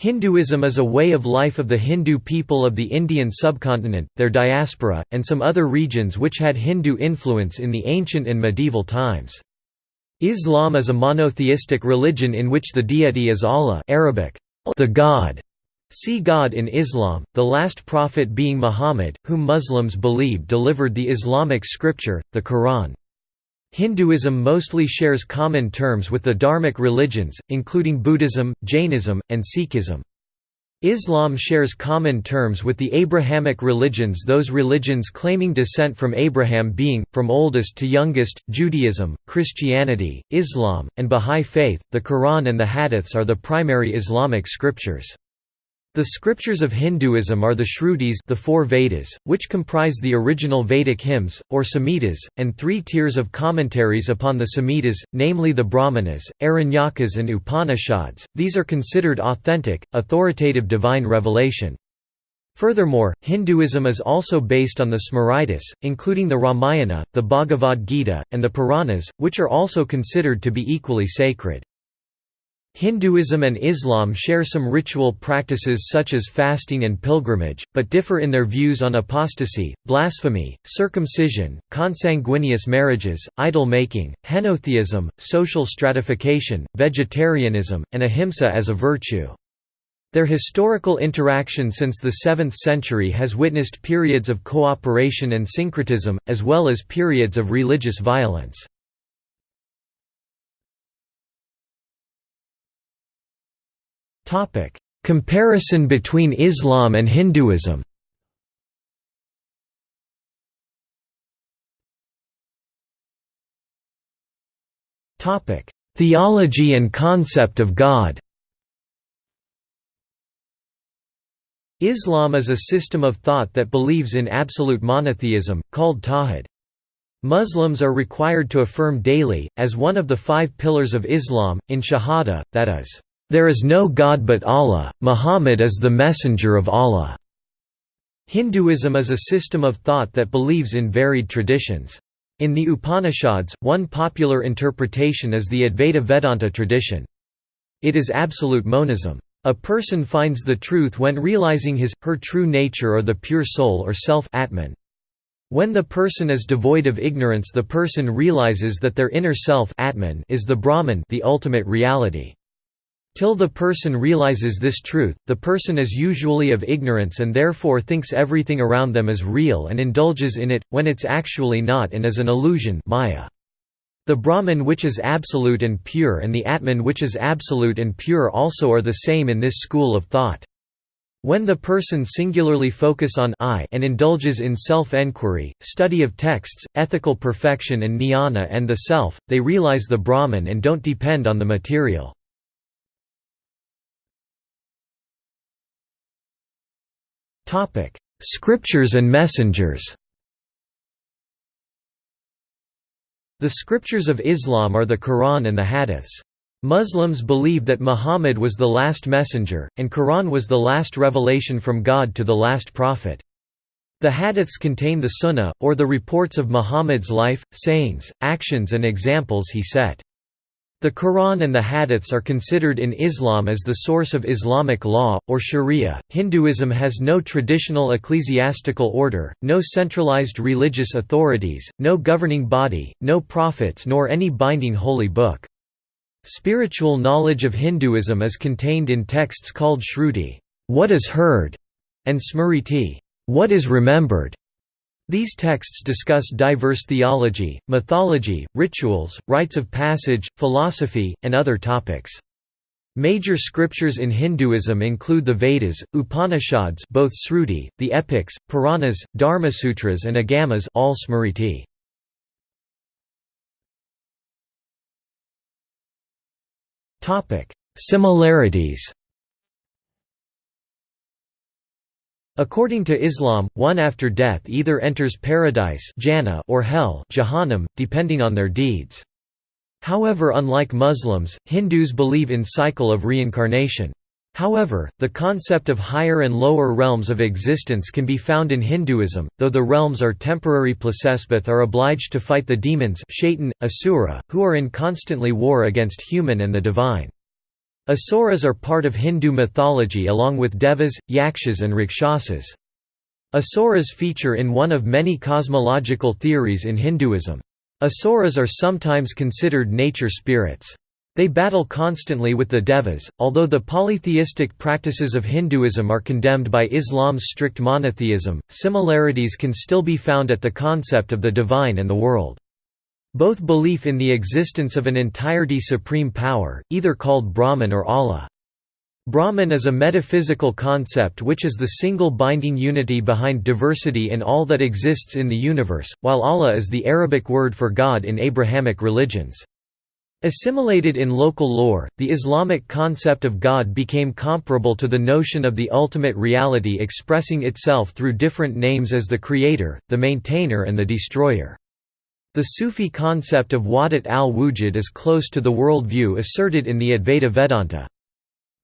Hinduism is a way of life of the Hindu people of the Indian subcontinent, their diaspora, and some other regions which had Hindu influence in the ancient and medieval times. Islam is a monotheistic religion in which the deity is Allah Arabic, the God. See God in Islam, the last prophet being Muhammad, whom Muslims believe delivered the Islamic scripture, the Quran. Hinduism mostly shares common terms with the Dharmic religions, including Buddhism, Jainism, and Sikhism. Islam shares common terms with the Abrahamic religions those religions claiming descent from Abraham being, from oldest to youngest, Judaism, Christianity, Islam, and Bahá'í Faith. The Quran and the Hadiths are the primary Islamic scriptures. The scriptures of Hinduism are the Shrutis the four Vedas, which comprise the original Vedic hymns, or Samhitas, and three tiers of commentaries upon the Samhitas, namely the Brahmanas, Aranyakas and Upanishads. These are considered authentic, authoritative divine revelation. Furthermore, Hinduism is also based on the Smritis, including the Ramayana, the Bhagavad Gita, and the Puranas, which are also considered to be equally sacred. Hinduism and Islam share some ritual practices such as fasting and pilgrimage, but differ in their views on apostasy, blasphemy, circumcision, consanguineous marriages, idol-making, henotheism, social stratification, vegetarianism, and ahimsa as a virtue. Their historical interaction since the 7th century has witnessed periods of cooperation and syncretism, as well as periods of religious violence. Comparison between Islam and Hinduism. Theology and concept of God. Islam is a system of thought that believes in absolute monotheism, called tawhid. Muslims are required to affirm daily, as one of the five pillars of Islam, in Shahada, that is, there is no God but Allah, Muhammad is the messenger of Allah. Hinduism is a system of thought that believes in varied traditions. In the Upanishads, one popular interpretation is the Advaita Vedanta tradition. It is absolute monism. A person finds the truth when realizing his, her true nature or the pure soul or self Atman. When the person is devoid of ignorance the person realizes that their inner self Atman is the Brahman the ultimate reality. Till the person realizes this truth, the person is usually of ignorance and therefore thinks everything around them is real and indulges in it, when it's actually not and is an illusion maya. The Brahman which is absolute and pure and the Atman which is absolute and pure also are the same in this school of thought. When the person singularly focus on I and indulges in self-enquiry, study of texts, ethical perfection and jnana and the self, they realize the Brahman and don't depend on the material. Scriptures and messengers The scriptures of Islam are the Quran and the Hadiths. Muslims believe that Muhammad was the last messenger, and Quran was the last revelation from God to the last prophet. The Hadiths contain the Sunnah, or the reports of Muhammad's life, sayings, actions and examples he set. The Quran and the Hadiths are considered in Islam as the source of Islamic law, or sharia. Hinduism has no traditional ecclesiastical order, no centralized religious authorities, no governing body, no prophets, nor any binding holy book. Spiritual knowledge of Hinduism is contained in texts called Shruti, what is heard, and Smriti, what is remembered. These texts discuss diverse theology, mythology, rituals, rites of passage, philosophy, and other topics. Major scriptures in Hinduism include the Vedas, Upanishads both Sruti, the epics, Puranas, Dharmasutras and Agamas all Smriti. Similarities According to Islam, one after death either enters paradise or hell depending on their deeds. However unlike Muslims, Hindus believe in cycle of reincarnation. However, the concept of higher and lower realms of existence can be found in Hinduism, though the realms are temporary placespeth are obliged to fight the demons shaitan, asura, who are in constantly war against human and the divine. Asuras are part of Hindu mythology along with Devas, Yakshas and Rakshasas. Asuras feature in one of many cosmological theories in Hinduism. Asuras are sometimes considered nature spirits. They battle constantly with the Devas, although the polytheistic practices of Hinduism are condemned by Islam's strict monotheism, similarities can still be found at the concept of the divine and the world. Both belief in the existence of an entirety supreme power, either called Brahman or Allah. Brahman is a metaphysical concept which is the single binding unity behind diversity in all that exists in the universe, while Allah is the Arabic word for God in Abrahamic religions. Assimilated in local lore, the Islamic concept of God became comparable to the notion of the ultimate reality expressing itself through different names as the Creator, the Maintainer and the Destroyer. The Sufi concept of Wahdat al-Wujud is close to the world view asserted in the Advaita Vedanta.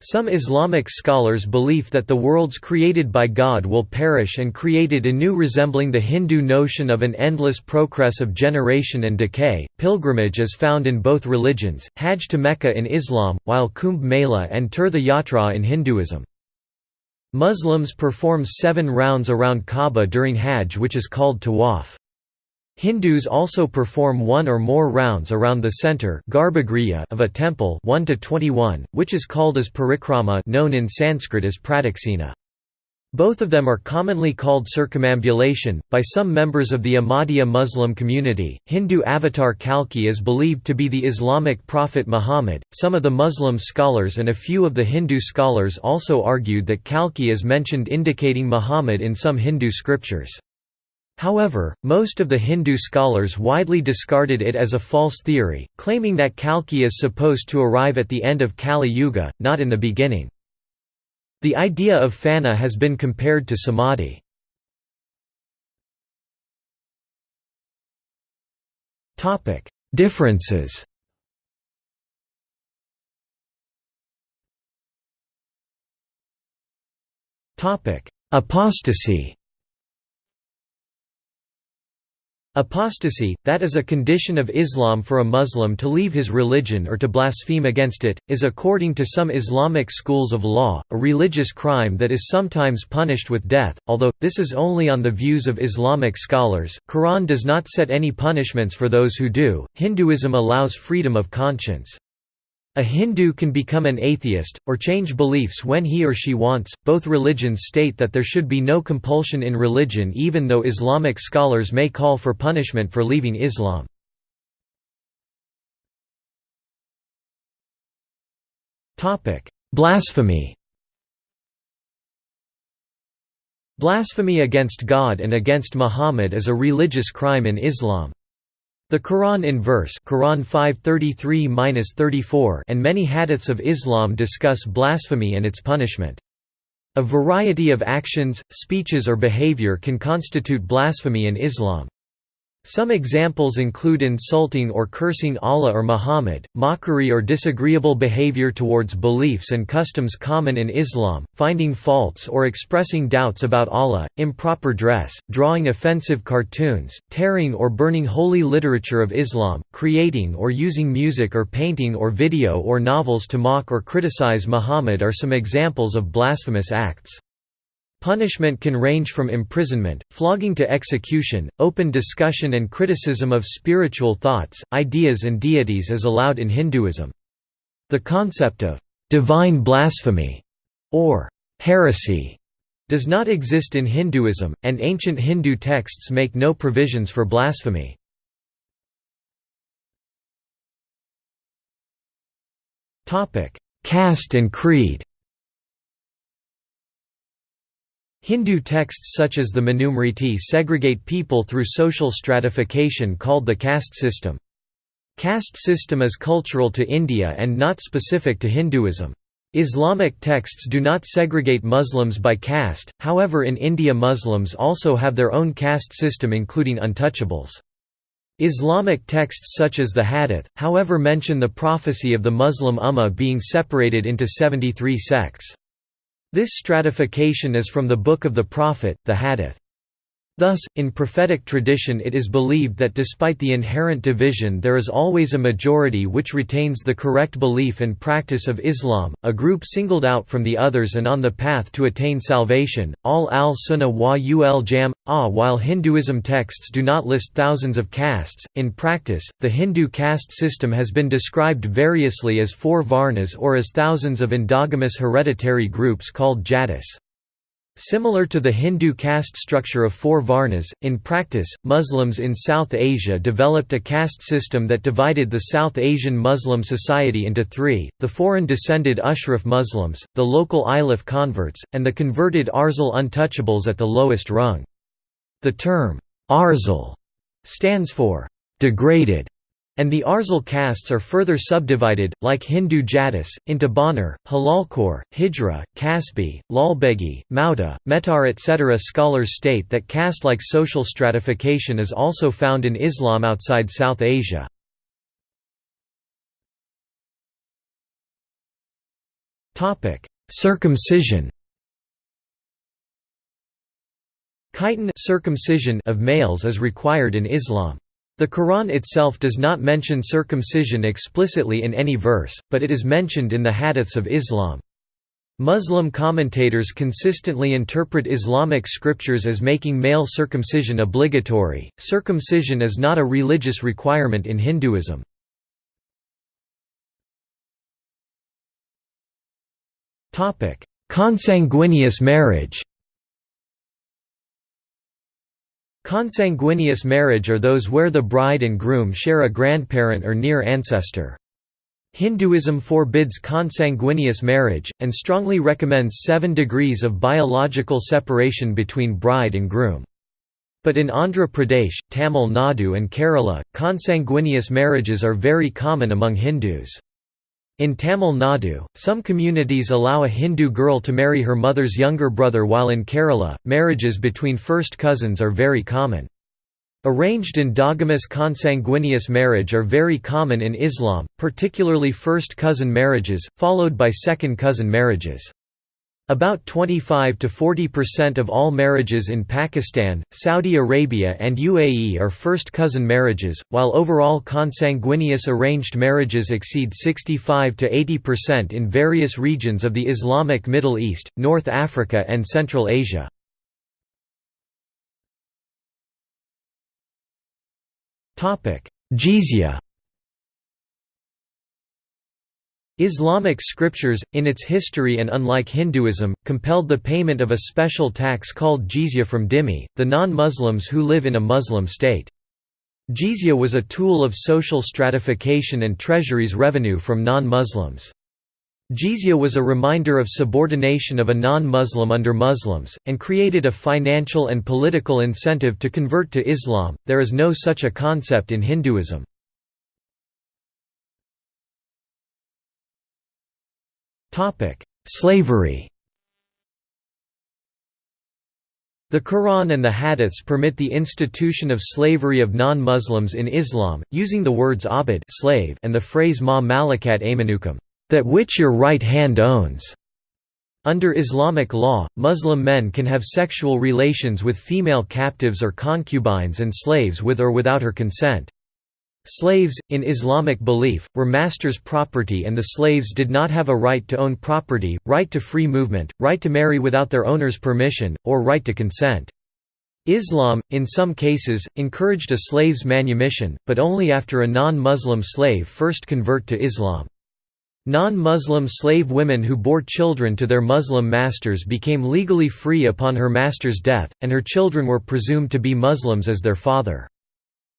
Some Islamic scholars believe that the worlds created by God will perish and created anew resembling the Hindu notion of an endless progress of generation and decay. Pilgrimage is found in both religions, Hajj to Mecca in Islam, while Kumbh Mela and Tirtha Yatra in Hinduism. Muslims perform seven rounds around Kaaba during Hajj which is called tawaf. Hindus also perform one or more rounds around the center of a temple 1 to 21, which is called as parikrama known in Sanskrit as pradaksina. Both of them are commonly called circumambulation. By some members of the Ahmadiyya Muslim community, Hindu avatar Kalki is believed to be the Islamic prophet Muhammad. Some of the Muslim scholars and a few of the Hindu scholars also argued that Kalki is mentioned indicating Muhammad in some Hindu scriptures. However, most of the Hindu scholars widely discarded it as a false theory, claiming that Kalki is supposed to arrive at the end of Kali Yuga, not in the beginning. The idea of fana has been compared to samadhi. Differences Apostasy Apostasy, that is a condition of Islam for a Muslim to leave his religion or to blaspheme against it, is according to some Islamic schools of law, a religious crime that is sometimes punished with death, although, this is only on the views of Islamic scholars. Quran does not set any punishments for those who do, Hinduism allows freedom of conscience. A Hindu can become an atheist, or change beliefs when he or she wants. Both religions state that there should be no compulsion in religion, even though Islamic scholars may call for punishment for leaving Islam. Blasphemy Blasphemy against God and against Muhammad is a religious crime in Islam. The Quran in verse Quran 5:33-34 and many hadiths of Islam discuss blasphemy and its punishment. A variety of actions, speeches or behavior can constitute blasphemy in Islam. Some examples include insulting or cursing Allah or Muhammad, mockery or disagreeable behavior towards beliefs and customs common in Islam, finding faults or expressing doubts about Allah, improper dress, drawing offensive cartoons, tearing or burning holy literature of Islam, creating or using music or painting or video or novels to mock or criticize Muhammad are some examples of blasphemous acts. Punishment can range from imprisonment, flogging to execution. Open discussion and criticism of spiritual thoughts, ideas, and deities is allowed in Hinduism. The concept of divine blasphemy or heresy does not exist in Hinduism, and ancient Hindu texts make no provisions for blasphemy. Caste and creed Hindu texts such as the Manusmriti segregate people through social stratification called the caste system. Caste system is cultural to India and not specific to Hinduism. Islamic texts do not segregate Muslims by caste, however in India Muslims also have their own caste system including untouchables. Islamic texts such as the Hadith, however mention the prophecy of the Muslim Ummah being separated into 73 sects. This stratification is from the Book of the Prophet, the Hadith. Thus, in prophetic tradition it is believed that despite the inherent division there is always a majority which retains the correct belief and practice of Islam, a group singled out from the others and on the path to attain salvation. all al-Sunnah wa ul jam ah while Hinduism texts do not list thousands of castes, in practice, the Hindu caste system has been described variously as four varnas or as thousands of endogamous hereditary groups called jatis. Similar to the Hindu caste structure of four varnas, in practice, Muslims in South Asia developed a caste system that divided the South Asian Muslim society into three, the foreign-descended Ashraf Muslims, the local Ilif converts, and the converted Arzal untouchables at the lowest rung. The term, Arzal, stands for, degraded, and the Arzal castes are further subdivided, like Hindu Jatis, into Banar, Halalkor, Hijra, Kasbi, Lalbegi, Mauta, Metar etc. Scholars state that caste-like social stratification is also found in Islam outside South Asia. Circumcision Khitan circumcision of males is required in Islam. The Quran itself does not mention circumcision explicitly in any verse, but it is mentioned in the hadiths of Islam. Muslim commentators consistently interpret Islamic scriptures as making male circumcision obligatory. Circumcision is not a religious requirement in Hinduism. Consanguineous marriage Consanguineous marriage are those where the bride and groom share a grandparent or near ancestor. Hinduism forbids consanguineous marriage, and strongly recommends seven degrees of biological separation between bride and groom. But in Andhra Pradesh, Tamil Nadu and Kerala, consanguineous marriages are very common among Hindus. In Tamil Nadu, some communities allow a Hindu girl to marry her mother's younger brother while in Kerala, marriages between first cousins are very common. Arranged endogamous consanguineous marriage are very common in Islam, particularly first cousin marriages, followed by second cousin marriages. About 25 to 40% of all marriages in Pakistan, Saudi Arabia and UAE are first cousin marriages, while overall consanguineous arranged marriages exceed 65 to 80% in various regions of the Islamic Middle East, North Africa and Central Asia. Jizya Islamic scriptures, in its history and unlike Hinduism, compelled the payment of a special tax called jizya from dhimmi, the non-Muslims who live in a Muslim state. Jizya was a tool of social stratification and treasury's revenue from non-Muslims. Jizya was a reminder of subordination of a non-Muslim under Muslims, and created a financial and political incentive to convert to Islam. There is no such a concept in Hinduism. Slavery The Quran and the Hadiths permit the institution of slavery of non-Muslims in Islam, using the words abid slave and the phrase ma malakat aymanukum, that which your right hand owns. Under Islamic law, Muslim men can have sexual relations with female captives or concubines and slaves with or without her consent. Slaves, in Islamic belief, were masters' property and the slaves did not have a right to own property, right to free movement, right to marry without their owner's permission, or right to consent. Islam, in some cases, encouraged a slave's manumission, but only after a non-Muslim slave first convert to Islam. Non-Muslim slave women who bore children to their Muslim masters became legally free upon her master's death, and her children were presumed to be Muslims as their father.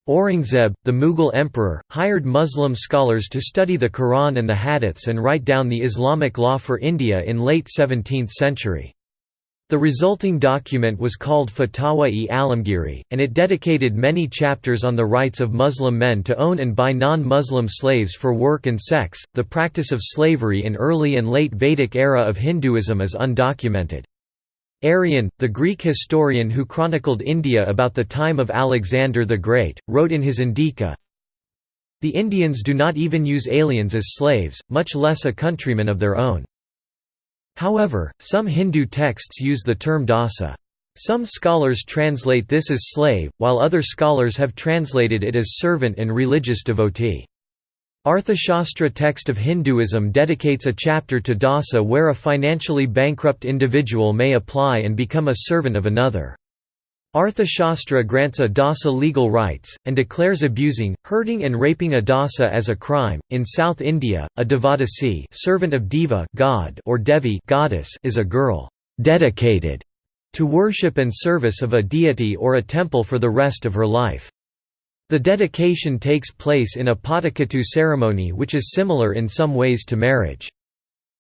Aurangzeb, the Mughal emperor, hired Muslim scholars to study the Quran and the Hadiths and write down the Islamic law for India in late 17th century. The resulting document was called Fatawa-e Alamgiri, and it dedicated many chapters on the rights of Muslim men to own and buy non-Muslim slaves for work and sex. The practice of slavery in early and late Vedic era of Hinduism is undocumented. Arrian, the Greek historian who chronicled India about the time of Alexander the Great, wrote in his Indica, The Indians do not even use aliens as slaves, much less a countryman of their own. However, some Hindu texts use the term dasa. Some scholars translate this as slave, while other scholars have translated it as servant and religious devotee. Arthashastra text of Hinduism dedicates a chapter to dasa where a financially bankrupt individual may apply and become a servant of another. Arthashastra grants a dasa legal rights, and declares abusing, hurting and raping a dasa as a crime. In South India, a devadasi servant of Deva god or Devi goddess is a girl dedicated to worship and service of a deity or a temple for the rest of her life. The dedication takes place in a Pottukattu ceremony which is similar in some ways to marriage.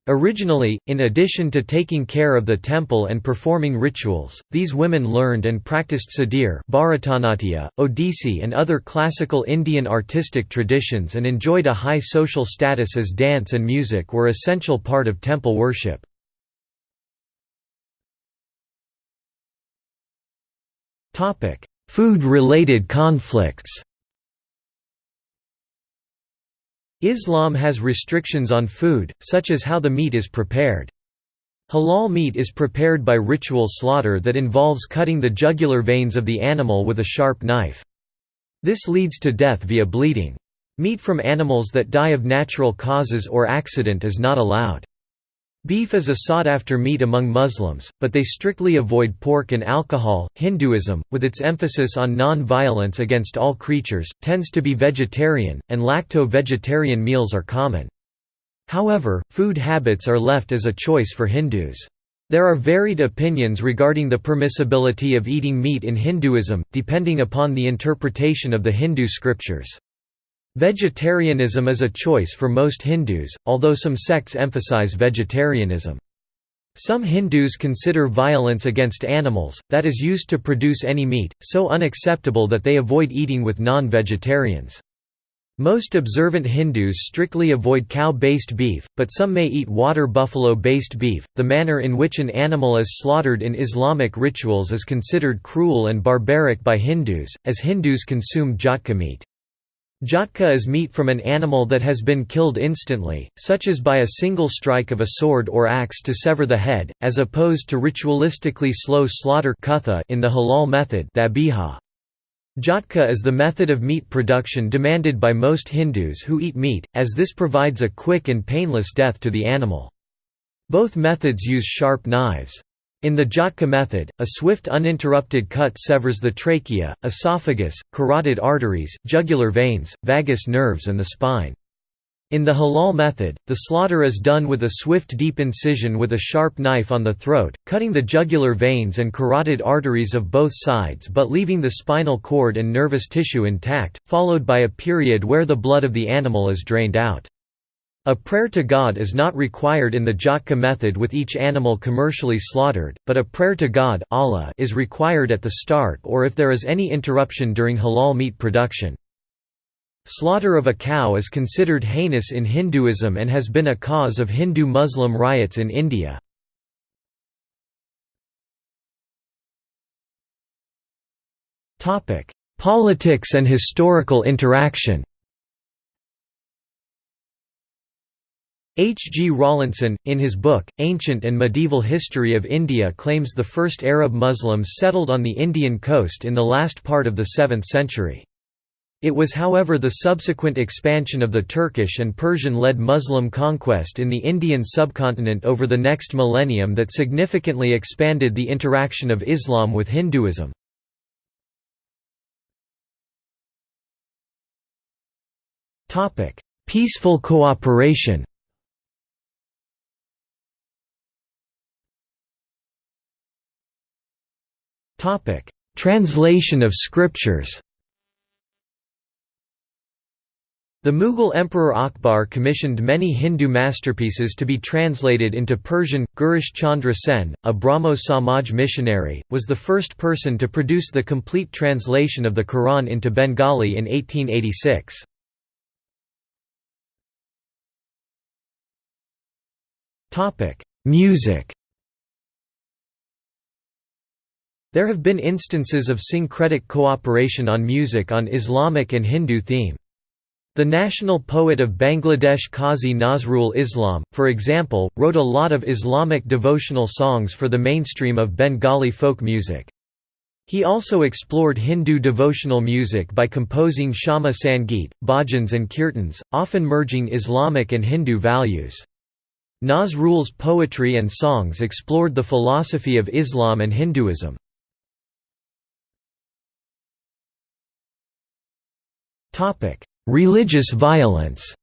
Originally, in addition to taking care of the temple and performing rituals, these women learned and practiced Sadir Bharatanatyam, Odissi and other classical Indian artistic traditions and enjoyed a high social status as dance and music were essential part of temple worship. Food-related conflicts Islam has restrictions on food, such as how the meat is prepared. Halal meat is prepared by ritual slaughter that involves cutting the jugular veins of the animal with a sharp knife. This leads to death via bleeding. Meat from animals that die of natural causes or accident is not allowed. Beef is a sought-after meat among Muslims, but they strictly avoid pork and alcohol. Hinduism, with its emphasis on non-violence against all creatures, tends to be vegetarian, and lacto-vegetarian meals are common. However, food habits are left as a choice for Hindus. There are varied opinions regarding the permissibility of eating meat in Hinduism, depending upon the interpretation of the Hindu scriptures. Vegetarianism is a choice for most Hindus, although some sects emphasize vegetarianism. Some Hindus consider violence against animals, that is used to produce any meat, so unacceptable that they avoid eating with non-vegetarians. Most observant Hindus strictly avoid cow-based beef, but some may eat water buffalo-based beef. The manner in which an animal is slaughtered in Islamic rituals is considered cruel and barbaric by Hindus, as Hindus consume jhatka meat. Jhatka is meat from an animal that has been killed instantly, such as by a single strike of a sword or axe to sever the head, as opposed to ritualistically slow slaughter in the halal method Jhatka is the method of meat production demanded by most Hindus who eat meat, as this provides a quick and painless death to the animal. Both methods use sharp knives. In the Jhatka method, a swift uninterrupted cut severs the trachea, esophagus, carotid arteries, jugular veins, vagus nerves and the spine. In the halal method, the slaughter is done with a swift deep incision with a sharp knife on the throat, cutting the jugular veins and carotid arteries of both sides but leaving the spinal cord and nervous tissue intact, followed by a period where the blood of the animal is drained out. A prayer to God is not required in the Jhatka method with each animal commercially slaughtered, but a prayer to God Allah is required at the start or if there is any interruption during halal meat production. Slaughter of a cow is considered heinous in Hinduism and has been a cause of Hindu-Muslim riots in India. Politics and historical interaction H. G. Rawlinson, in his book, Ancient and Medieval History of India claims the first Arab Muslims settled on the Indian coast in the last part of the 7th century. It was however the subsequent expansion of the Turkish and Persian-led Muslim conquest in the Indian subcontinent over the next millennium that significantly expanded the interaction of Islam with Hinduism. Peaceful cooperation Topic: Translation of scriptures. The Mughal Emperor Akbar commissioned many Hindu masterpieces to be translated into Persian. Girish Chandra Sen, a Brahmo Samaj missionary, was the first person to produce the complete translation of the Quran into Bengali in 1886. Music There have been instances of syncretic cooperation on music on Islamic and Hindu theme. The national poet of Bangladesh Qazi Nazrul Islam, for example, wrote a lot of Islamic devotional songs for the mainstream of Bengali folk music. He also explored Hindu devotional music by composing Shyama Sangeet, bhajans and kirtans, often merging Islamic and Hindu values. Nazrul's poetry and songs explored the philosophy of Islam and Hinduism. Religious violence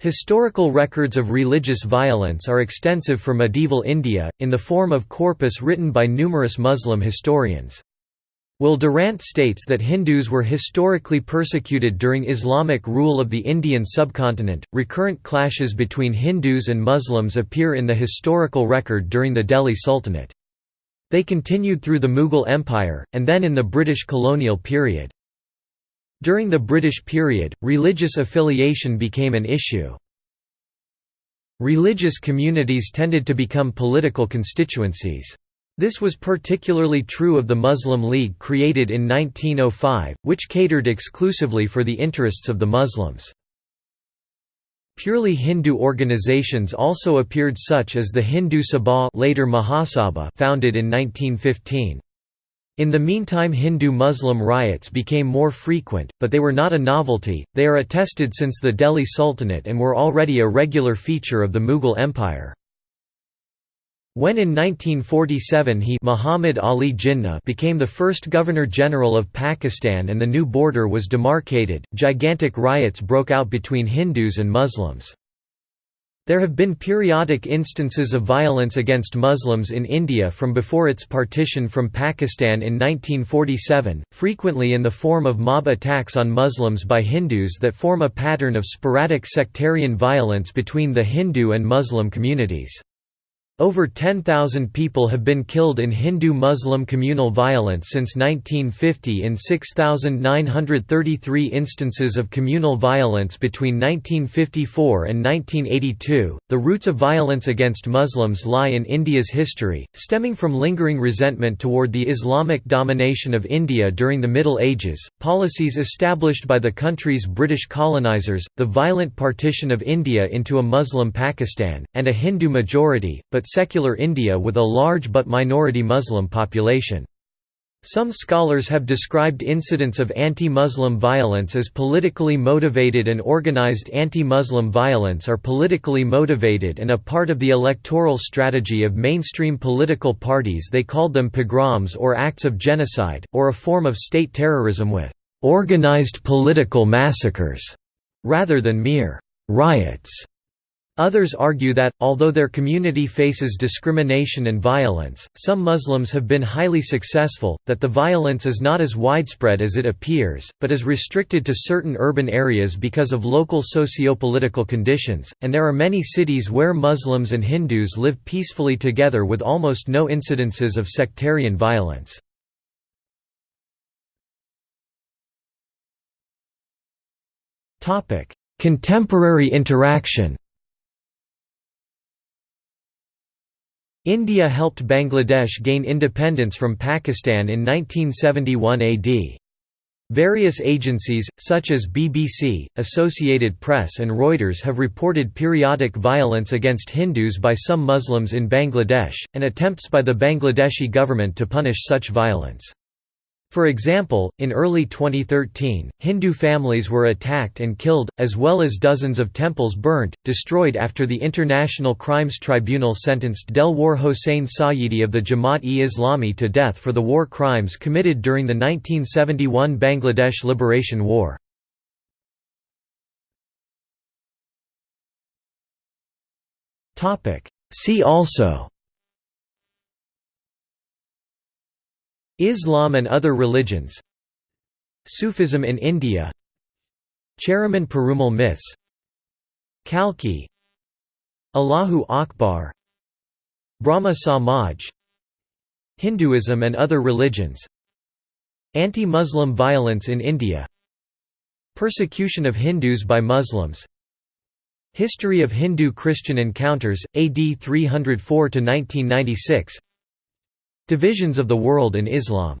Historical records of religious violence are extensive for medieval India, in the form of corpus written by numerous Muslim historians. Will Durant states that Hindus were historically persecuted during Islamic rule of the Indian subcontinent. Recurrent clashes between Hindus and Muslims appear in the historical record during the Delhi Sultanate. They continued through the Mughal Empire, and then in the British colonial period. During the British period, religious affiliation became an issue. Religious communities tended to become political constituencies. This was particularly true of the Muslim League created in 1905, which catered exclusively for the interests of the Muslims. Purely Hindu organizations also appeared such as the Hindu Sabha later Mahasabha founded in 1915. In the meantime Hindu-Muslim riots became more frequent, but they were not a novelty, they are attested since the Delhi Sultanate and were already a regular feature of the Mughal Empire. When in 1947 he Muhammad Ali Jinnah became the first Governor-General of Pakistan and the new border was demarcated, gigantic riots broke out between Hindus and Muslims. There have been periodic instances of violence against Muslims in India from before its partition from Pakistan in 1947, frequently in the form of mob attacks on Muslims by Hindus that form a pattern of sporadic sectarian violence between the Hindu and Muslim communities. Over 10,000 people have been killed in Hindu-Muslim communal violence since 1950 in 6,933 instances of communal violence between 1954 and 1982. The roots of violence against Muslims lie in India's history, stemming from lingering resentment toward the Islamic domination of India during the Middle Ages, policies established by the country's British colonizers, the violent partition of India into a Muslim Pakistan, and a Hindu majority, but secular India with a large but minority Muslim population. Some scholars have described incidents of anti-Muslim violence as politically motivated and organized anti-Muslim violence are politically motivated and a part of the electoral strategy of mainstream political parties they called them pogroms or acts of genocide, or a form of state terrorism with «organized political massacres» rather than mere «riots». Others argue that, although their community faces discrimination and violence, some Muslims have been highly successful, that the violence is not as widespread as it appears, but is restricted to certain urban areas because of local socio-political conditions, and there are many cities where Muslims and Hindus live peacefully together with almost no incidences of sectarian violence. Contemporary interaction India helped Bangladesh gain independence from Pakistan in 1971 AD. Various agencies, such as BBC, Associated Press and Reuters have reported periodic violence against Hindus by some Muslims in Bangladesh, and attempts by the Bangladeshi government to punish such violence. For example, in early 2013, Hindu families were attacked and killed, as well as dozens of temples burnt, destroyed after the International Crimes Tribunal sentenced Delwar Hossain Sayeedi of the Jamaat-e-Islami to death for the war crimes committed during the 1971 Bangladesh Liberation War. See also Islam and other religions Sufism in India Cheraman Perumal myths Kalki Allahu Akbar Brahmo Samaj Hinduism and other religions Anti-Muslim violence in India Persecution of Hindus by Muslims History of Hindu-Christian encounters, AD 304–1996 Divisions of the world in Islam